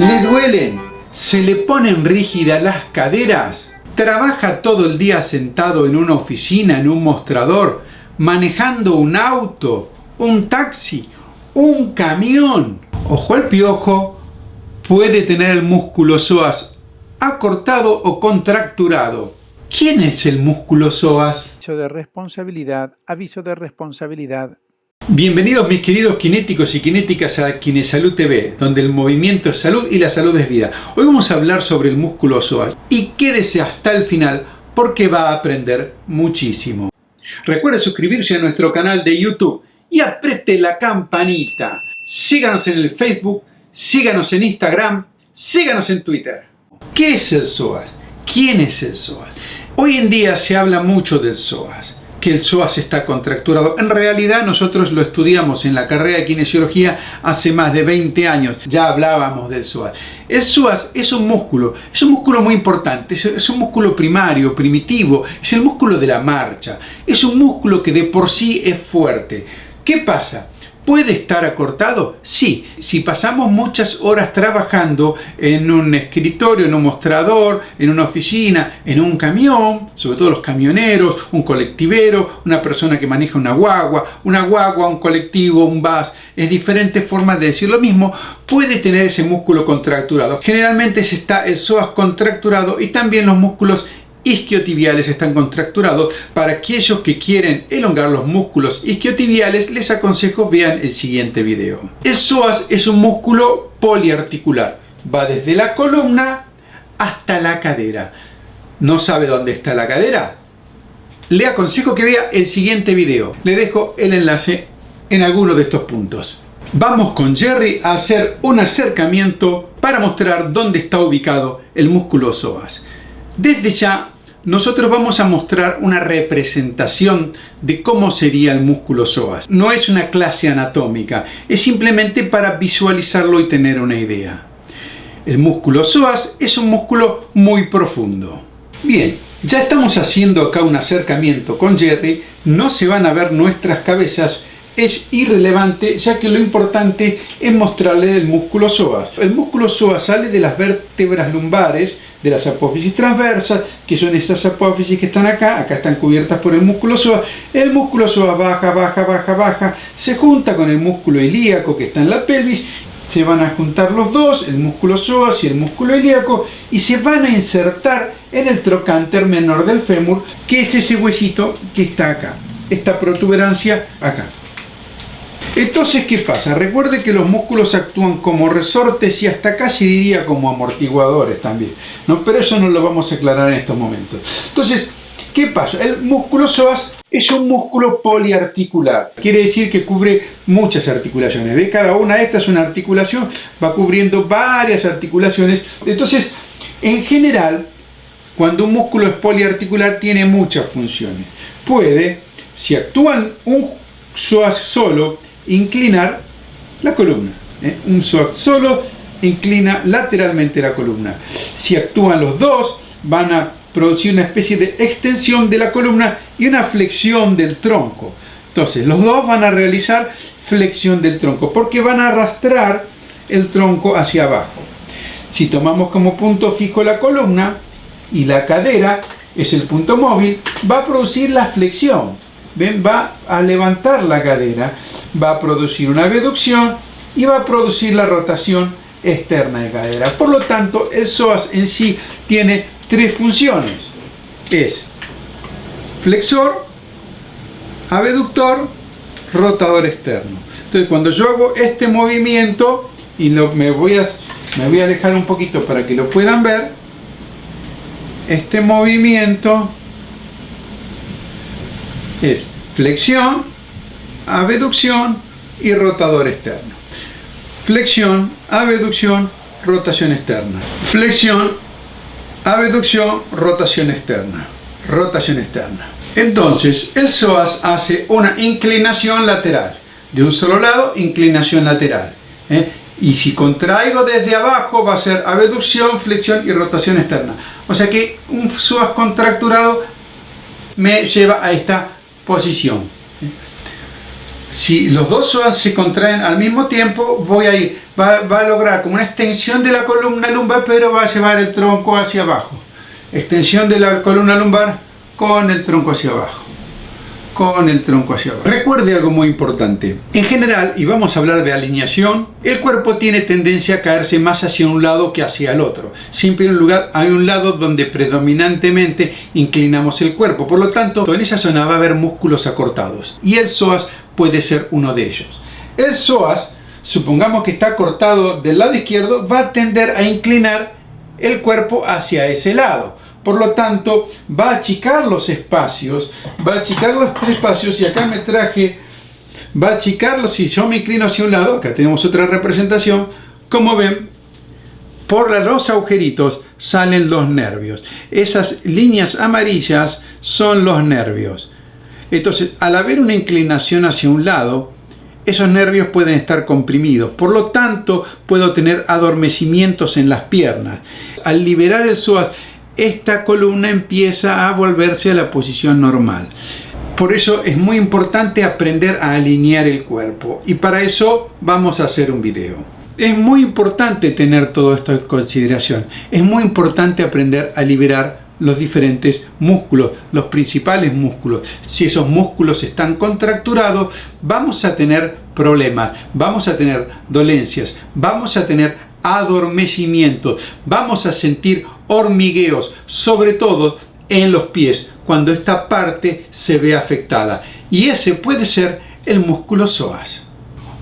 ¿Le duelen? ¿Se le ponen rígidas las caderas? ¿Trabaja todo el día sentado en una oficina, en un mostrador, manejando un auto, un taxi, un camión? Ojo al piojo, puede tener el músculo psoas acortado o contracturado. ¿Quién es el músculo psoas? Aviso de responsabilidad, aviso de responsabilidad. Bienvenidos mis queridos kinéticos y kinéticas a Kinesalud TV, donde el movimiento es salud y la salud es vida. Hoy vamos a hablar sobre el músculo psoas y quédese hasta el final porque va a aprender muchísimo. Recuerde suscribirse a nuestro canal de YouTube y apriete la campanita. Síganos en el Facebook, síganos en Instagram, síganos en Twitter. ¿Qué es el psoas? ¿Quién es el psoas? Hoy en día se habla mucho del psoas que el psoas está contracturado. En realidad nosotros lo estudiamos en la carrera de kinesiología hace más de 20 años. Ya hablábamos del psoas. El psoas es un músculo, es un músculo muy importante, es un músculo primario, primitivo, es el músculo de la marcha. Es un músculo que de por sí es fuerte. ¿Qué pasa? ¿Puede estar acortado? Sí, si pasamos muchas horas trabajando en un escritorio, en un mostrador, en una oficina, en un camión, sobre todo los camioneros, un colectivero, una persona que maneja una guagua, una guagua, un colectivo, un bus, es diferentes formas de decir lo mismo, puede tener ese músculo contracturado. Generalmente está el psoas contracturado y también los músculos isquiotibiales están contracturados. Para aquellos que quieren elongar los músculos isquiotibiales, les aconsejo vean el siguiente video. El psoas es un músculo poliarticular. Va desde la columna hasta la cadera. ¿No sabe dónde está la cadera? Le aconsejo que vea el siguiente video. Le dejo el enlace en alguno de estos puntos. Vamos con Jerry a hacer un acercamiento para mostrar dónde está ubicado el músculo psoas. Desde ya, nosotros vamos a mostrar una representación de cómo sería el músculo psoas. No es una clase anatómica, es simplemente para visualizarlo y tener una idea. El músculo psoas es un músculo muy profundo. Bien, ya estamos haciendo acá un acercamiento con Jerry, no se van a ver nuestras cabezas, es irrelevante ya que lo importante es mostrarle el músculo psoas. El músculo psoas sale de las vértebras lumbares, de las apófisis transversas, que son estas apófisis que están acá, acá están cubiertas por el músculo psoas. El músculo psoas baja, baja, baja, baja, se junta con el músculo ilíaco que está en la pelvis, se van a juntar los dos, el músculo psoas y el músculo ilíaco, y se van a insertar en el trocánter menor del fémur, que es ese huesito que está acá, esta protuberancia acá. Entonces, ¿qué pasa? Recuerde que los músculos actúan como resortes y hasta casi diría como amortiguadores también. Pero eso no lo vamos a aclarar en estos momentos. Entonces, ¿qué pasa? El músculo psoas es un músculo poliarticular. Quiere decir que cubre muchas articulaciones. ¿Ve? Cada una de estas es una articulación, va cubriendo varias articulaciones. Entonces, en general, cuando un músculo es poliarticular, tiene muchas funciones. Puede, si actúan un psoas solo, inclinar la columna. ¿eh? Un psoas solo inclina lateralmente la columna. Si actúan los dos, van a producir una especie de extensión de la columna y una flexión del tronco. Entonces, los dos van a realizar flexión del tronco, porque van a arrastrar el tronco hacia abajo. Si tomamos como punto fijo la columna y la cadera es el punto móvil, va a producir la flexión. Va a levantar la cadera va a producir una abducción y va a producir la rotación externa de cadera. Por lo tanto, el psoas en sí tiene tres funciones. Es flexor, abductor, rotador externo. Entonces, cuando yo hago este movimiento, y me, voy a, me voy a alejar un poquito para que lo puedan ver, este movimiento es flexión, abducción y rotador externo. Flexión, abducción, rotación externa. Flexión, abducción, rotación externa. Rotación externa. Entonces, el psoas hace una inclinación lateral. De un solo lado, inclinación lateral. ¿eh? Y si contraigo desde abajo, va a ser abducción, flexión y rotación externa. O sea que un psoas contracturado me lleva a esta posición. Si los dos psoas se contraen al mismo tiempo, voy a ir, va, a lograr como una extensión de la columna lumbar, pero va a llevar el tronco hacia abajo. Extensión de la columna lumbar con el tronco hacia abajo con el tronco hacia abajo. Recuerde algo muy importante. En general, y vamos a hablar de alineación, el cuerpo tiene tendencia a caerse más hacia un lado que hacia el otro. Siempre hay un, lugar, hay un lado donde predominantemente inclinamos el cuerpo. Por lo tanto, en esa zona va a haber músculos acortados. Y el psoas puede ser uno de ellos. El psoas, supongamos que está cortado del lado izquierdo, va a tender a inclinar el cuerpo hacia ese lado. Por lo tanto, va a achicar los espacios, va a achicar los espacios y acá me traje, va a achicarlos, si yo me inclino hacia un lado, acá tenemos otra representación, como ven, por los agujeritos salen los nervios. Esas líneas amarillas son los nervios. Entonces, al haber una inclinación hacia un lado, esos nervios pueden estar comprimidos. Por lo tanto, puedo tener adormecimientos en las piernas. Al liberar el psoas, esta columna empieza a volverse a la posición normal. Por eso es muy importante aprender a alinear el cuerpo y para eso vamos a hacer un video. Es muy importante tener todo esto en consideración. Es muy importante aprender a liberar los diferentes músculos, los principales músculos. Si esos músculos están contracturados, vamos a tener problemas, vamos a tener dolencias, vamos a tener adormecimiento, vamos a sentir hormigueos, sobre todo en los pies, cuando esta parte se ve afectada. Y ese puede ser el músculo psoas.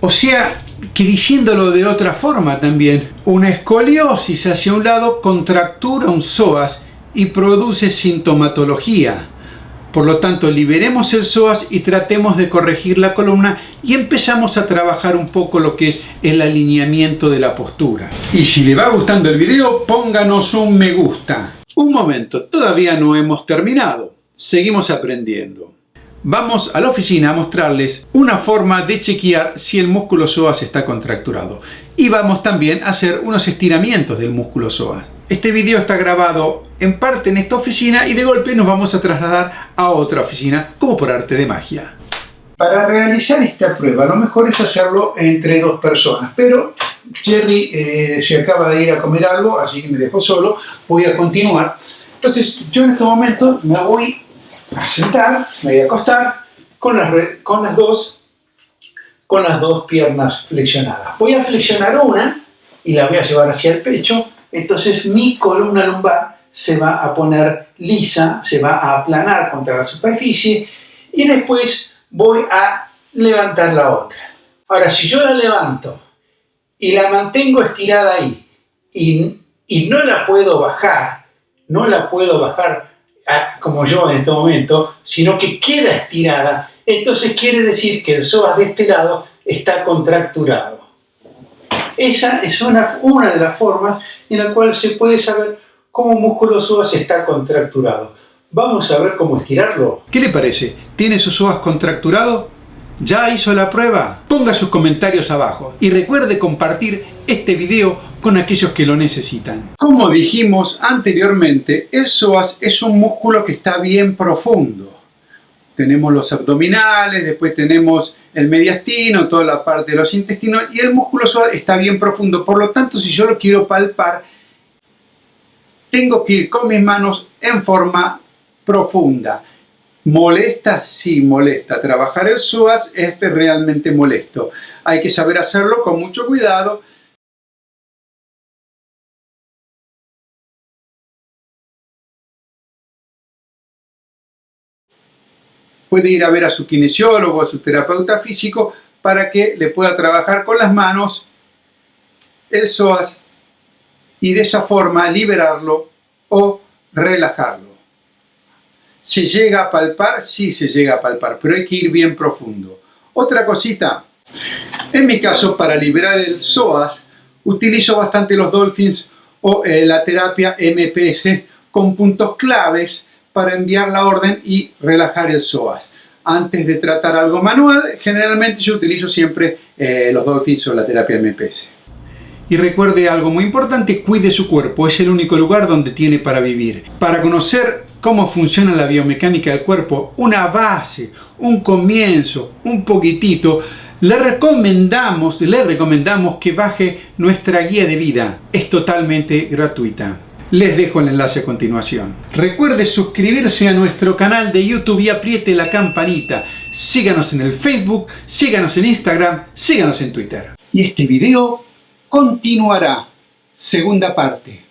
O sea, que diciéndolo de otra forma también, una escoliosis hacia un lado contractura un psoas y produce sintomatología. Por lo tanto, liberemos el psoas y tratemos de corregir la columna y empezamos a trabajar un poco lo que es el alineamiento de la postura. Y si le va gustando el video, pónganos un me gusta. Un momento, todavía no hemos terminado. Seguimos aprendiendo. Vamos a la oficina a mostrarles una forma de chequear si el músculo psoas está contracturado. Y vamos también a hacer unos estiramientos del músculo psoas. Este video está grabado en parte en esta oficina y de golpe nos vamos a trasladar a otra oficina, como por arte de magia. Para realizar esta prueba, lo mejor es hacerlo entre dos personas, pero Jerry eh, se acaba de ir a comer algo, así que me dejó solo, voy a continuar. Entonces, yo en este momento me voy a sentar, me voy a acostar con las, dos, con las dos piernas flexionadas. Voy a flexionar una y la voy a llevar hacia el pecho entonces mi columna lumbar se va a poner lisa, se va a aplanar contra la superficie y después voy a levantar la otra. Ahora, si yo la levanto y la mantengo estirada ahí y, y no la puedo bajar, no la puedo bajar ah, como yo en este momento, sino que queda estirada, entonces quiere decir que el psoas de este lado está contracturado. Esa es una, una de las formas en la cual se puede saber cómo un músculo psoas está contracturado. Vamos a ver cómo estirarlo. ¿Qué le parece? ¿Tiene sus psoas contracturado? ¿Ya hizo la prueba? Ponga sus comentarios abajo y recuerde compartir este video con aquellos que lo necesitan. Como dijimos anteriormente, el psoas es un músculo que está bien profundo tenemos los abdominales, después tenemos el mediastino, toda la parte de los intestinos y el músculo está bien profundo. Por lo tanto, si yo lo quiero palpar, tengo que ir con mis manos en forma profunda. ¿Molesta? Sí, molesta. Trabajar el psoas es realmente molesto. Hay que saber hacerlo con mucho cuidado puede ir a ver a su kinesiólogo, a su terapeuta físico, para que le pueda trabajar con las manos el psoas y de esa forma liberarlo o relajarlo. ¿Se llega a palpar? Sí se llega a palpar, pero hay que ir bien profundo. Otra cosita, en mi caso para liberar el psoas utilizo bastante los Dolphins o eh, la terapia MPS con puntos claves para enviar la orden y relajar el psoas. Antes de tratar algo manual, generalmente yo utilizo siempre eh, los Dolphins o la terapia MPS. Y recuerde algo muy importante, cuide su cuerpo, es el único lugar donde tiene para vivir. Para conocer cómo funciona la biomecánica del cuerpo, una base, un comienzo, un poquitito, le recomendamos, le recomendamos que baje nuestra guía de vida. Es totalmente gratuita. Les dejo el enlace a continuación. Recuerde suscribirse a nuestro canal de YouTube y apriete la campanita. Síganos en el Facebook, síganos en Instagram, síganos en Twitter. Y este video continuará. Segunda parte.